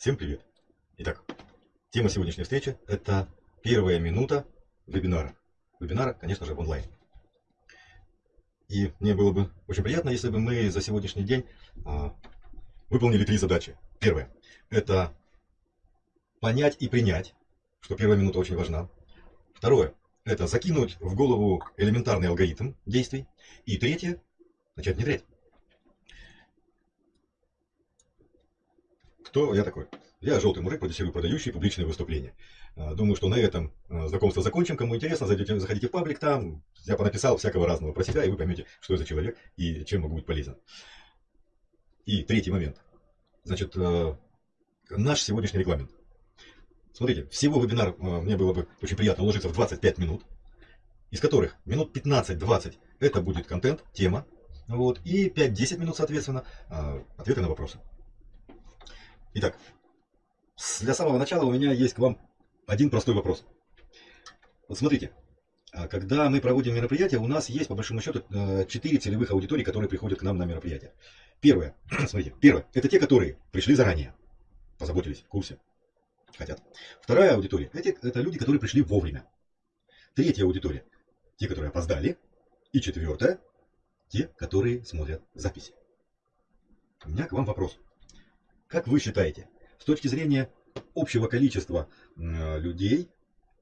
Всем привет! Итак, тема сегодняшней встречи – это первая минута вебинара. Вебинара, конечно же, в онлайн. И мне было бы очень приятно, если бы мы за сегодняшний день а, выполнили три задачи. Первое – это понять и принять, что первая минута очень важна. Второе – это закинуть в голову элементарный алгоритм действий. И третье – начать внедрять. Кто я такой? Я желтый мужик, продюсирую продающие публичные выступления. А, думаю, что на этом а, знакомство закончим. Кому интересно, зайдите, заходите в паблик, там я понаписал всякого разного про себя, и вы поймете, что я за человек и чем могу быть полезен. И третий момент. Значит, а, наш сегодняшний регламент. Смотрите, всего вебинар мне было бы очень приятно уложиться в 25 минут, из которых минут 15-20 это будет контент, тема, вот, и 5-10 минут, соответственно, ответы на вопросы. Итак, для самого начала у меня есть к вам один простой вопрос. Вот смотрите, а когда мы проводим мероприятие, у нас есть, по большому счету, 4 э, целевых аудитории, которые приходят к нам на мероприятие. Первое, смотрите, первое, это те, которые пришли заранее, позаботились, в курсе, хотят. Вторая аудитория, это, это люди, которые пришли вовремя. Третья аудитория, те, которые опоздали. И четвертая, те, которые смотрят записи. У меня к вам вопрос. Как вы считаете, с точки зрения общего количества людей,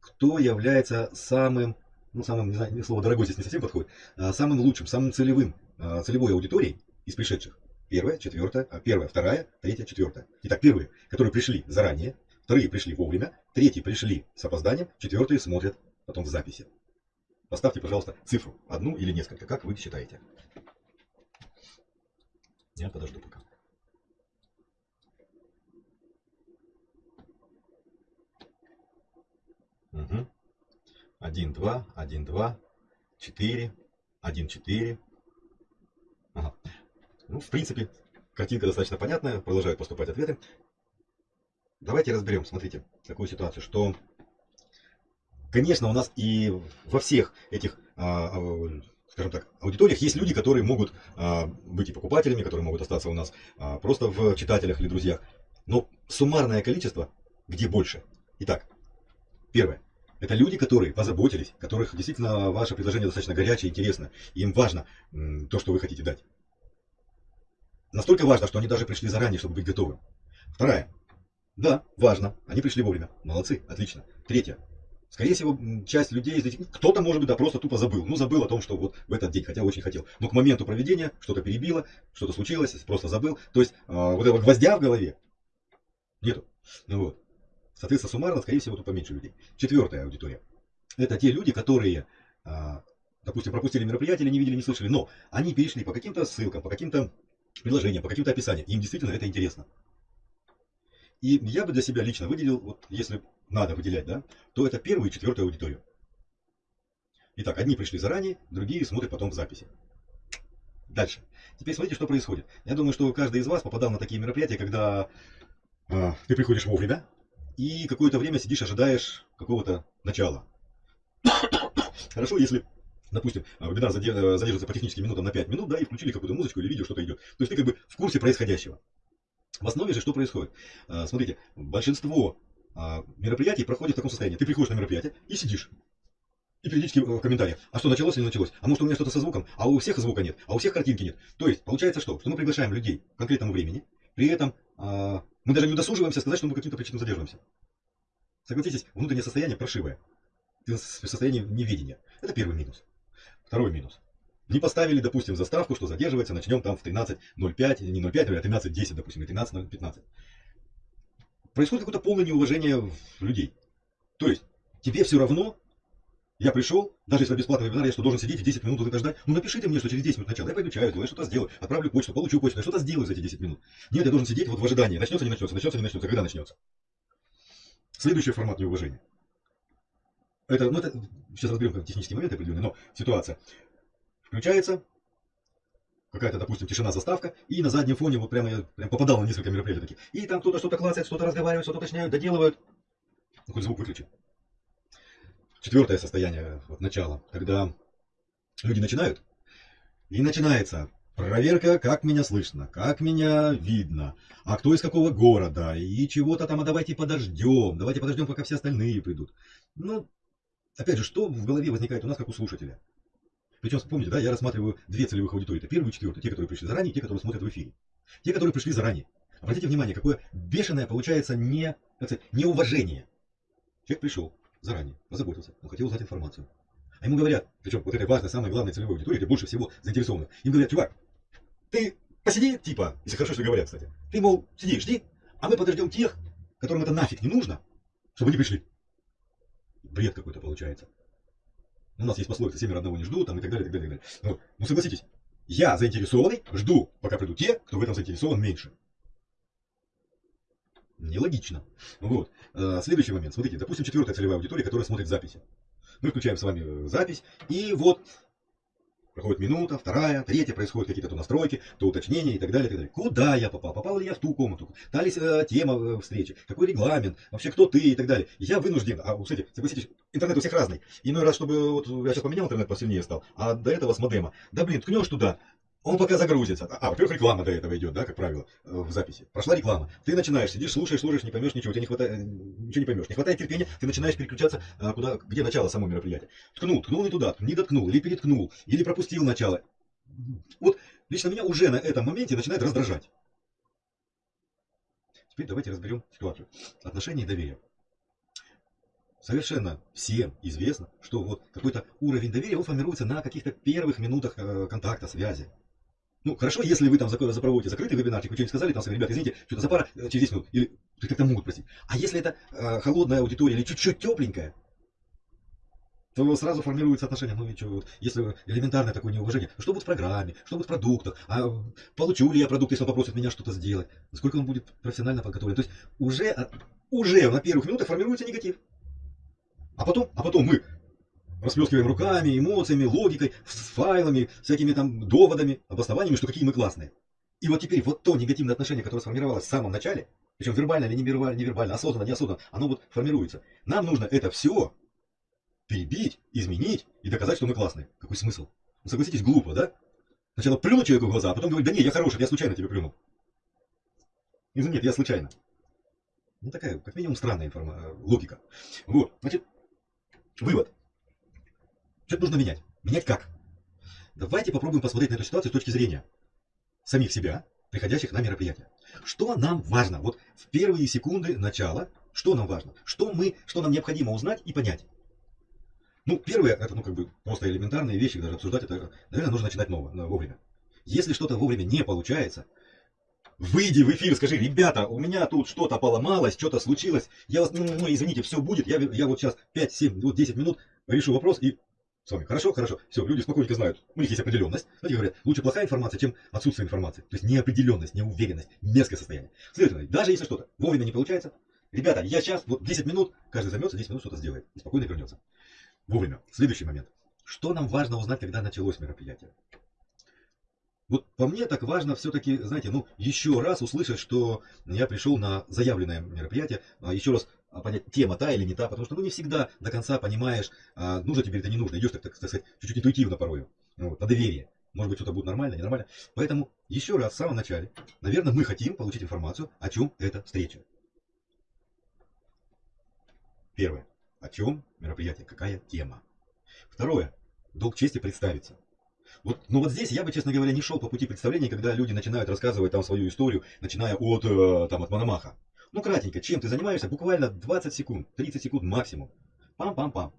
кто является самым, ну самым, не знаю, слово дорогой здесь не совсем подходит, а самым лучшим, самым целевым, а, целевой аудиторией из пришедших? Первая, четвертая, а, первая, вторая, третья, четвертая. Итак, первые, которые пришли заранее, вторые пришли вовремя, третьи пришли с опозданием, четвертые смотрят потом в записи. Поставьте, пожалуйста, цифру, одну или несколько, как вы считаете. Я подожду пока. 1, 2, 1, 2, 4, 1, 4. Ага. Ну, в принципе, картинка достаточно понятная, продолжают поступать ответы. Давайте разберем, смотрите, такую ситуацию, что, конечно, у нас и во всех этих, а, а, скажем так, аудиториях есть люди, которые могут а, быть и покупателями, которые могут остаться у нас просто в читателях или друзьях. Но суммарное количество где больше? Итак, Первое. Это люди, которые позаботились, которых действительно ваше предложение достаточно горячее, интересно. Им важно то, что вы хотите дать. Настолько важно, что они даже пришли заранее, чтобы быть готовым. Вторая. Да, важно. Они пришли вовремя. Молодцы, отлично. Третье. Скорее всего, часть людей, кто-то, может быть, да, просто тупо забыл. Ну, забыл о том, что вот в этот день, хотя очень хотел. Но к моменту проведения что-то перебило, что-то случилось, просто забыл. То есть, э, вот этого гвоздя в голове нету. Ну вот. Соответственно, суммарно, скорее всего, тут поменьше людей. Четвертая аудитория. Это те люди, которые, а, допустим, пропустили мероприятие или не видели, не слышали, но они перешли по каким-то ссылкам, по каким-то приложениям, по каким-то описаниям. Им действительно это интересно. И я бы для себя лично выделил, вот если надо выделять, да, то это первую и четвертую аудиторию. Итак, одни пришли заранее, другие смотрят потом в записи. Дальше. Теперь смотрите, что происходит. Я думаю, что каждый из вас попадал на такие мероприятия, когда э, ты приходишь вовремя, и какое-то время сидишь, ожидаешь какого-то начала. Хорошо, если, допустим, вебинар задерживается по техническим минутам на 5 минут, да, и включили какую-то музычку или видео, что-то идет. То есть ты как бы в курсе происходящего. В основе же что происходит? А, смотрите, большинство а, мероприятий проходит в таком состоянии. Ты приходишь на мероприятие и сидишь. И периодически в комментариях, а что началось или не началось? А может у меня что-то со звуком? А у всех звука нет, а у всех картинки нет. То есть получается что? Что мы приглашаем людей к конкретному времени, при этом а, мы даже не удосуживаемся сказать, что мы каким-то причинам задерживаемся. Согласитесь, внутреннее состояние паршивое. Ты в состоянии неведения. Это первый минус. Второй минус. Не поставили, допустим, заставку, что задерживается, начнем там в 13.05, не 0.5, а 13.10, допустим, или 13.15. Происходит какое-то полное неуважение людей. То есть, тебе все равно, я пришел, даже если бесплатный вебинар, я что, должен сидеть и 10 минут это ждать? Ну напишите мне, что через 10 минут начала, я пойду чаю, я что-то сделаю, отправлю почту, получу почту, я что-то сделаю за эти 10 минут. Нет, я должен сидеть вот в ожидании, начнется, не начнется, начнется, не начнется, когда начнется. Следующий формат неуважения. Это, ну это, сейчас разберем технические моменты определенные, но ситуация. Включается какая-то, допустим, тишина, заставка, и на заднем фоне вот прямо я прям попадал на несколько мероприятий таких. И там кто-то что-то клацает, что-то разговаривает, что-то уточняют, доделывают. Хоть звук выключи. Четвертое состояние, вот начало, когда люди начинают, и начинается проверка, как меня слышно, как меня видно, а кто из какого города, и чего-то там, а давайте подождем, давайте подождем, пока все остальные придут. Ну, опять же, что в голове возникает у нас, как у слушателя? Причем, помните, да, я рассматриваю две целевых аудитории. Это первую и четвертую. Те, которые пришли заранее, те, которые смотрят в эфире. Те, которые пришли заранее. Обратите внимание, какое бешеное получается не, сказать, неуважение. Человек пришел заранее, позаботился, он хотел узнать информацию. А ему говорят, причем вот этой важной, самой главной целевой аудитории, где больше всего заинтересованных, им говорят, чувак, ты посиди, типа, если хорошо, что говорят, кстати, ты, мол, сиди, жди, а мы подождем тех, которым это нафиг не нужно, чтобы они пришли. Бред какой-то получается. У нас есть пословица «семеро одного не ждут», там и так далее, и так далее, и так далее. Но, ну согласитесь, я заинтересованный, жду, пока придут те, кто в этом заинтересован меньше. Нелогично. Вот. А, следующий момент. Смотрите, допустим, четвертая целевая аудитория, которая смотрит записи. Мы включаем с вами э, запись, и вот проходит минута, вторая, третья, происходят какие-то то настройки, то уточнения и так далее, и так далее. Куда я попал? Попал ли я в ту комнату? Та ли э, тема э, встречи? Какой регламент? Вообще, кто ты и так далее? Я вынужден, а, кстати, согласитесь, интернет у всех разный. Иной раз, чтобы, вот я сейчас поменял интернет, посильнее стал, а до этого с модема. Да блин, ткнешь туда, он пока загрузится. А, во-первых, реклама до этого идет, да, как правило, э, в записи. Прошла реклама. Ты начинаешь, сидишь, слушаешь, слушаешь, не поймешь ничего, тебе не хватает, э, ничего не поймешь. Не хватает терпения, ты начинаешь переключаться, а, куда, где начало самого мероприятия. Ткнул, ткнул не туда, не доткнул, или переткнул, или пропустил начало. Вот лично меня уже на этом моменте начинает раздражать. Теперь давайте разберем ситуацию. Отношения и доверие. Совершенно всем известно, что вот какой-то уровень доверия он формируется на каких-то первых минутах э, контакта, связи. Ну, хорошо, если вы там запроводите закрытый вебинарчик, вы что-нибудь сказали, там, ребят, извините, что-то за пара э, через 10 минут, или как-то могут простить. А если это э, холодная аудитория или чуть-чуть тепленькая, то сразу формируется отношение, ну и что, вот, если элементарное такое неуважение, что будет в программе, что будет в продуктах, а получу ли я продукт, если он попросит меня что-то сделать, насколько он будет профессионально подготовлен. То есть уже, а, уже на первых минутах формируется негатив. А потом, а потом мы расплескиваем руками, эмоциями, логикой, с файлами, всякими там доводами, обоснованиями, что какие мы классные. И вот теперь вот то негативное отношение, которое сформировалось в самом начале, причем вербально или невербально, невербально, осознанно, неосознанно, оно вот формируется. Нам нужно это все перебить, изменить и доказать, что мы классные. Какой смысл? Ну, согласитесь, глупо, да? Сначала плюнуть человеку в глаза, а потом говорить, да не, я хороший, я случайно тебе плюнул. Нет, я случайно. Ну, такая, как минимум, странная информация, логика. Вот, значит, вывод. Что-то нужно менять. Менять как? Давайте попробуем посмотреть на эту ситуацию с точки зрения самих себя, приходящих на мероприятие. Что нам важно? Вот в первые секунды начала, что нам важно? Что, мы, что нам необходимо узнать и понять? Ну, первое, это ну, как бы просто элементарные вещи, даже обсуждать это, наверное, нужно начинать ново, вовремя. Если что-то вовремя не получается, выйди в эфир, скажи, ребята, у меня тут что-то поломалось, что-то случилось, я вас, ну, ну, извините, все будет, я, я вот сейчас 5, 7, вот 10 минут решу вопрос и вами. Хорошо, хорошо. Все, люди спокойненько знают. У них есть определенность. Знаете, говорят, лучше плохая информация, чем отсутствие информации. То есть неопределенность, неуверенность, мерзкое состояние. Следовательно, даже если что-то вовремя не получается, ребята, я сейчас, вот 10 минут, каждый займется, 10 минут что-то сделает. И спокойно вернется. Вовремя. Следующий момент. Что нам важно узнать, когда началось мероприятие? Вот по мне так важно все-таки, знаете, ну, еще раз услышать, что я пришел на заявленное мероприятие, а еще раз а, понять, тема та или не та, потому что ну, не всегда до конца понимаешь, а, нужно тебе это не нужно, идешь, так, так, сказать, чуть-чуть интуитивно порой, ну, вот, по доверию. Может быть, что-то будет нормально, ненормально. Поэтому еще раз, в самом начале, наверное, мы хотим получить информацию, о чем эта встреча. Первое. О чем мероприятие, какая тема. Второе. Долг чести представиться. Вот, ну вот здесь я бы, честно говоря, не шел по пути представления, когда люди начинают рассказывать там свою историю, начиная от, э, там, от Мономаха. Ну, кратенько, чем ты занимаешься, буквально 20 секунд, 30 секунд максимум. Пам-пам-пам.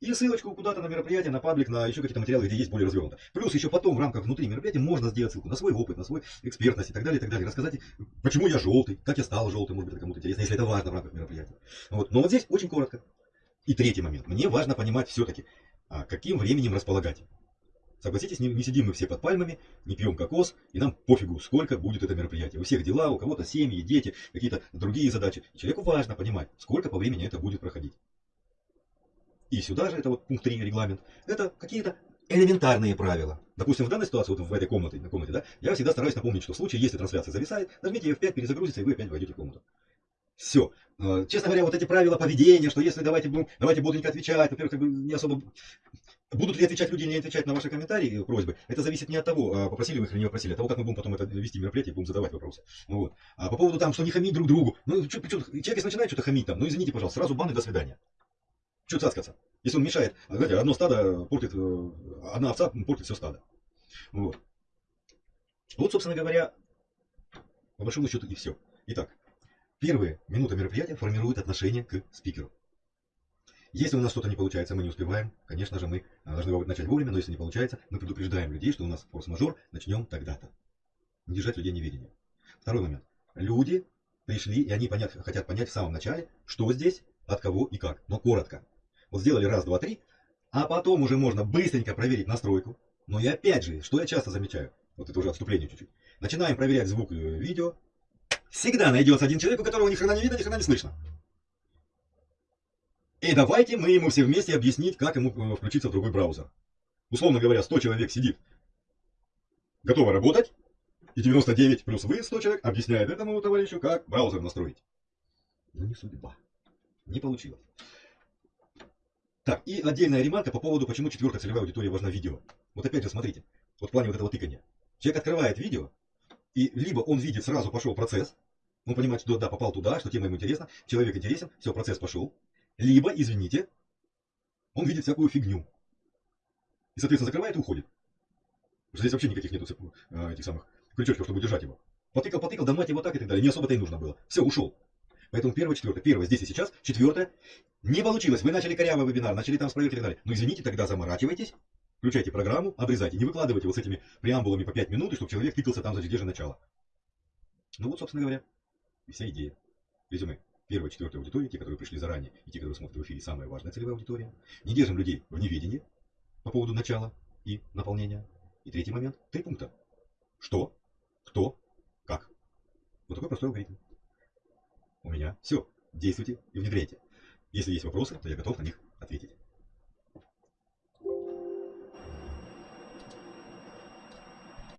И ссылочку куда-то на мероприятие, на паблик, на еще какие-то материалы, где есть более развернуто. Плюс еще потом в рамках внутри мероприятия можно сделать ссылку на свой опыт, на свой экспертность и так далее, и так далее. Рассказать, почему я желтый, как я стал желтым, может быть, кому-то интересно, если это важно в рамках мероприятия. Вот. Но вот здесь очень коротко. И третий момент. Мне важно понимать все-таки, а, каким временем располагать. Согласитесь, не, не сидим мы все под пальмами, не пьем кокос, и нам пофигу, сколько будет это мероприятие. У всех дела, у кого-то семьи, дети, какие-то другие задачи. И человеку важно понимать, сколько по времени это будет проходить. И сюда же, это вот пункт 3 регламент, это какие-то элементарные правила. Допустим, в данной ситуации, вот в этой комнате, на комнате, да, я всегда стараюсь напомнить, что в случае, если трансляция зависает, нажмите F5, перезагрузится, и вы опять войдете в комнату. Все. Честно говоря, вот эти правила поведения, что если давайте, будем, давайте бодренько отвечать, во-первых, как бы не особо Будут ли отвечать люди не отвечать на ваши комментарии, э, просьбы, это зависит не от того, а попросили вы их или не попросили, а от того, как мы будем потом это вести мероприятие, будем задавать вопросы. Вот. А по поводу там, что не хамить друг другу, ну, что, что, человек если начинает что-то хамить там, ну, извините, пожалуйста, сразу бан и до свидания. Что цацкаться? Если он мешает, а, знаете, одно стадо портит, э, одна овца портит все стадо. Вот. Вот, собственно говоря, по большому счету и все. Итак, первые минуты мероприятия формируют отношение к спикеру. Если у нас что-то не получается, мы не успеваем, конечно же, мы а, должны начать вовремя, но если не получается, мы предупреждаем людей, что у нас форс-мажор, начнем тогда-то. Не держать людей неведения. Второй момент. Люди пришли, и они понять, хотят понять в самом начале, что здесь, от кого и как, но коротко. Вот сделали раз, два, три, а потом уже можно быстренько проверить настройку. Но и опять же, что я часто замечаю, вот это уже отступление чуть-чуть, начинаем проверять звук и видео, всегда найдется один человек, у которого ни хрена не видно, ни хрена не слышно. И давайте мы ему все вместе объяснить, как ему э, включиться в другой браузер. Условно говоря, 100 человек сидит, готово работать, и 99 плюс вы, 100 человек, объясняет этому товарищу, как браузер настроить. Но не судьба. Не получилось. Так, и отдельная ремарка по поводу, почему четвертая целевая аудитория важна видео. Вот опять же, смотрите, вот в плане вот этого тыкания. Человек открывает видео, и либо он видит, сразу пошел процесс, он понимает, что да, попал туда, что тема ему интересна, человек интересен, все, процесс пошел, либо, извините, он видит всякую фигню. И, соответственно, закрывает и уходит. Потому что здесь вообще никаких нету э, этих самых крючочков, чтобы держать его. Потыкал, потыкал, да мать его так и так далее. Не особо-то и нужно было. Все, ушел. Поэтому первое, четвертое. Первое здесь и сейчас. Четвертое. Не получилось. Вы начали корявый вебинар, начали там с проверки и так далее. Ну извините, тогда заморачивайтесь. Включайте программу, обрезайте. Не выкладывайте вот с этими преамбулами по 5 минут, чтобы человек тыкался там, значит, где же начало. Ну вот, собственно говоря, и вся идея. Резюме первой, четвертой аудитории, те, которые пришли заранее, и те, которые смотрят в эфире, самая важная целевая аудитория. Не держим людей в неведении по поводу начала и наполнения. И третий момент, три пункта. Что, кто, как. Вот такой простой алгоритм. У меня все. Действуйте и внедряйте. Если есть вопросы, то я готов на них ответить.